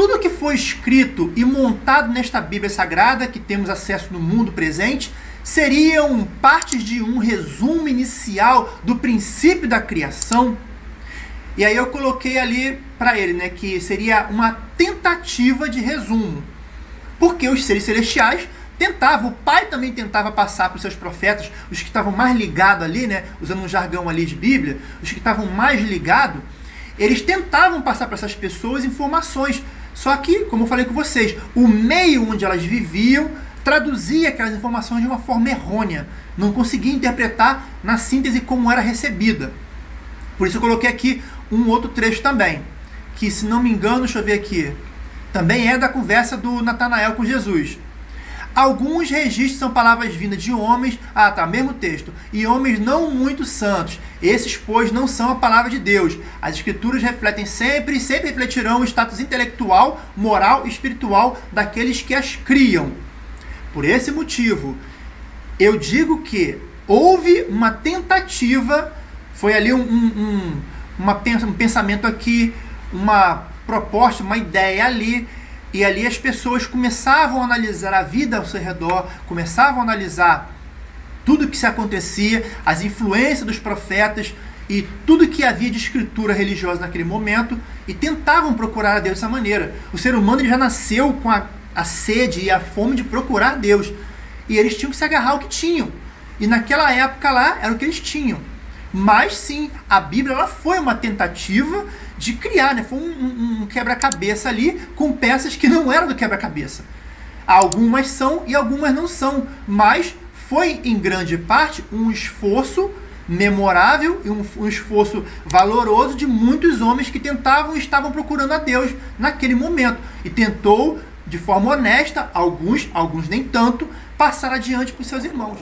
tudo que foi escrito e montado nesta Bíblia Sagrada, que temos acesso no mundo presente, seriam partes de um resumo inicial do princípio da criação. E aí eu coloquei ali para ele, né, que seria uma tentativa de resumo. Porque os seres celestiais tentavam, o pai também tentava passar para os seus profetas, os que estavam mais ligados ali, né, usando um jargão ali de Bíblia, os que estavam mais ligados, eles tentavam passar para essas pessoas informações. Só que, como eu falei com vocês, o meio onde elas viviam traduzia aquelas informações de uma forma errônea. Não conseguia interpretar na síntese como era recebida. Por isso eu coloquei aqui um outro trecho também. Que, se não me engano, deixa eu ver aqui. Também é da conversa do Natanael com Jesus. Alguns registros são palavras vindas de homens, ah tá, mesmo texto, e homens não muito santos. Esses, pois, não são a palavra de Deus. As escrituras refletem sempre e sempre refletirão o status intelectual, moral e espiritual daqueles que as criam. Por esse motivo, eu digo que houve uma tentativa, foi ali um, um, uma, um pensamento aqui, uma proposta, uma ideia ali, e ali as pessoas começavam a analisar a vida ao seu redor, começavam a analisar tudo o que se acontecia, as influências dos profetas e tudo que havia de escritura religiosa naquele momento e tentavam procurar a Deus dessa maneira. O ser humano já nasceu com a, a sede e a fome de procurar Deus e eles tinham que se agarrar ao que tinham. E naquela época lá era o que eles tinham. Mas sim, a Bíblia ela foi uma tentativa de criar, né? Foi um, um, um quebra-cabeça ali com peças que não eram do quebra-cabeça. Algumas são e algumas não são, mas foi em grande parte um esforço memorável e um, um esforço valoroso de muitos homens que tentavam e estavam procurando a Deus naquele momento e tentou de forma honesta, alguns, alguns nem tanto, passar adiante para os seus irmãos.